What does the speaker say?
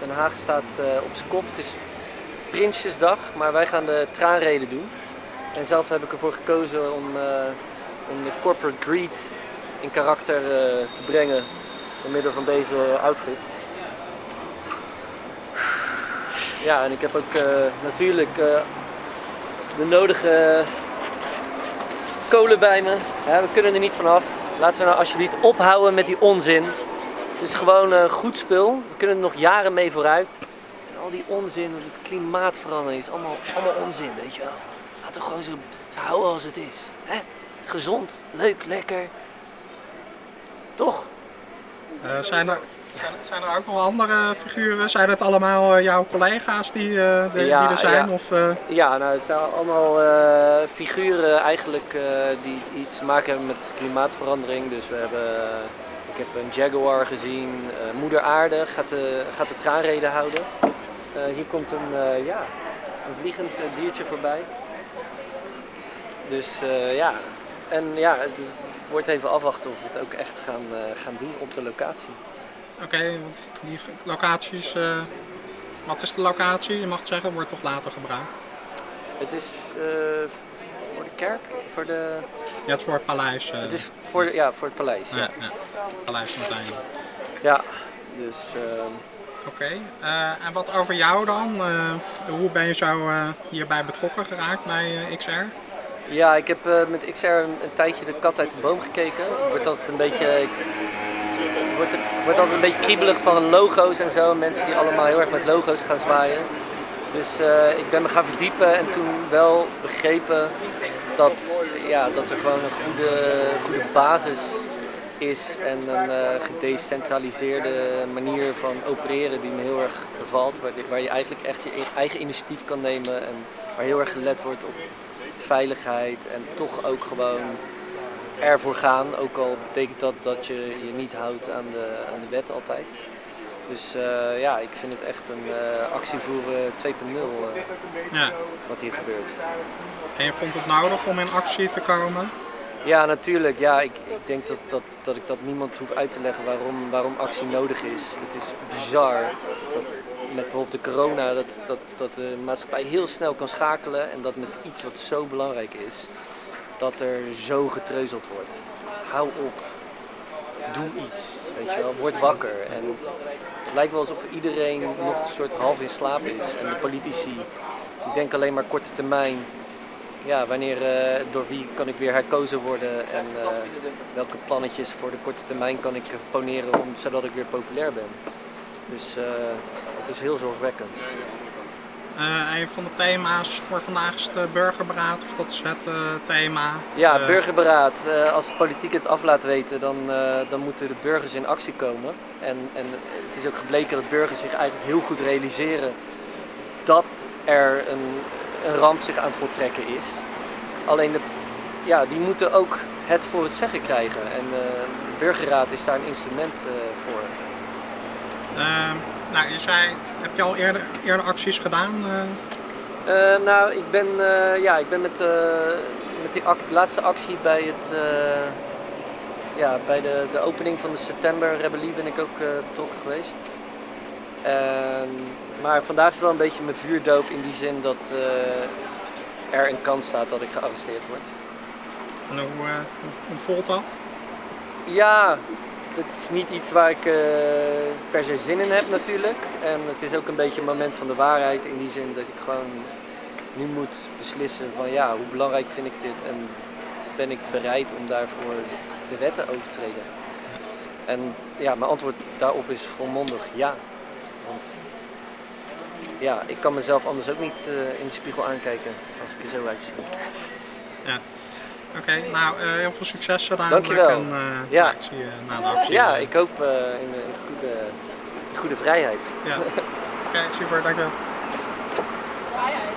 Den Haag staat uh, op zijn kop. Het is Prinsjesdag, maar wij gaan de traanreden doen. En zelf heb ik ervoor gekozen om, uh, om de corporate greed in karakter uh, te brengen door middel van deze outfit. Ja, en ik heb ook natuurlijk de nodige kolen bij me. Ja, we kunnen er niet vanaf. Laten we nou alsjeblieft ophouden met die onzin. Het is gewoon een goed spul. We kunnen er nog jaren mee vooruit. En al die onzin, het klimaatverandering is allemaal, allemaal onzin, weet je wel. Laten we gewoon zo, zo houden als het is. Hè? Gezond, leuk, lekker. Toch? Uh, zijn, er, zijn er ook nog andere figuren? Zijn het allemaal uh, jouw collega's die, uh, de, ja, die er zijn? Ja, of, ja nou, het zijn allemaal figuren eigenlijk die iets te maken hebben met klimaatverandering. Dus we hebben ik heb een Jaguar gezien. Uh, Moeder Aarde gaat de, gaat de traanreden houden. Uh, hier komt een, uh, ja, een vliegend diertje voorbij. Dus ja, en ja, het wordt even afwachten of we het ook echt gaan, gaan doen op de locatie. Oké, okay, die locaties, wat is de locatie? Je mag het zeggen, wordt toch later gebruikt? Het is voor de kerk, voor de... Ja, het is voor het paleis. Het is voor, de, ja, voor het paleis, ja. ja. ja. Paleis Martijn. Ja, dus... Uh... Oké, okay. uh, en wat over jou dan? Uh, hoe ben je zo hierbij betrokken geraakt bij XR? Ja, ik heb met XR een, een, tijdje de kat uit de boom gekeken. Wordt altijd een beetje... Wordt, wordt altijd een beetje kriebelig van logo's en zo. Mensen die allemaal heel erg met logo's gaan zwaaien. Dus uh, ik ben me gaan verdiepen en toen wel begrepen dat, ja, dat er gewoon een goede, goede basis is en een uh, gedecentraliseerde manier van opereren die me heel erg bevalt. Waar, waar je eigenlijk echt je eigen initiatief kan nemen en waar heel erg gelet wordt op veiligheid en toch ook gewoon ervoor gaan. Ook al betekent dat dat je je niet houdt aan de, aan de wet altijd. Dus uh, ja, ik vind het echt een uh, actievoeren 2.0 uh, ja. wat hier gebeurt. En je vond het nodig om in actie te komen? Ja, natuurlijk. Ja, ik, ik denk dat, dat, dat ik dat niemand hoef uit te leggen waarom, waarom actie nodig is. Het is bizar dat met bijvoorbeeld de corona dat, dat, dat de maatschappij heel snel kan schakelen en dat met iets wat zo belangrijk is, dat er zo getreuzeld wordt. Hou op. Doe iets. Weet je wakker. En het lijkt wel alsof iedereen nog een soort half in slaap is. En de politici denken alleen maar korte termijn. Ja, wanneer, uh, door wie kan ik weer herkozen worden en uh, welke plannetjes voor de korte termijn kan ik poneren om, zodat ik weer populair ben. Dus uh, het is heel zorgwekkend. Uh, een van de thema's voor vandaag is de burgerberaad, of dat is het uh, thema. Ja, burgerberaad. Uh, als de politiek het af laat weten, dan, dan moeten de burgers in actie komen. En, en het is ook gebleken dat burgers zich eigenlijk heel goed realiseren dat er een, een ramp zich aan het voltrekken is. Alleen de, ja, die moeten ook het voor het zeggen krijgen. En de burgerraad is daar een instrument voor. Ehm, nou, je zei, heb je al eerder, eerder acties gedaan? Uh, nou, ik ben, uh, ja, ik ben met, uh, met die laatste actie bij, het, ja, bij de, de opening van de september rebellie ben ik ook betrokken geweest. maar vandaag is wel een beetje mijn vuurdoop in die zin dat er een kans staat dat ik gearresteerd word. En hoe, hoe voelt dat? Ja, het is niet iets waar ik uh, per se zin in heb natuurlijk. En het is ook een beetje een moment van de waarheid in die zin dat ik gewoon nu moet beslissen van ja, hoe belangrijk vind ik dit en ben ik bereid om daarvoor de wetten te overtreden. En ja, mijn antwoord daarop is volmondig ja. Want ja, ik kan mezelf anders ook niet uh, in de spiegel aankijken als ik er zo uitzie. Ja. Oké, okay, nou uh, heel veel succes gedaan. Dankjewel. En, uh, ja. ik zie je na de actie. Ja, ik hoop uh, in, in, goede, in goede vrijheid. Ja. Oké, okay, super, dankjewel. Vrijheid.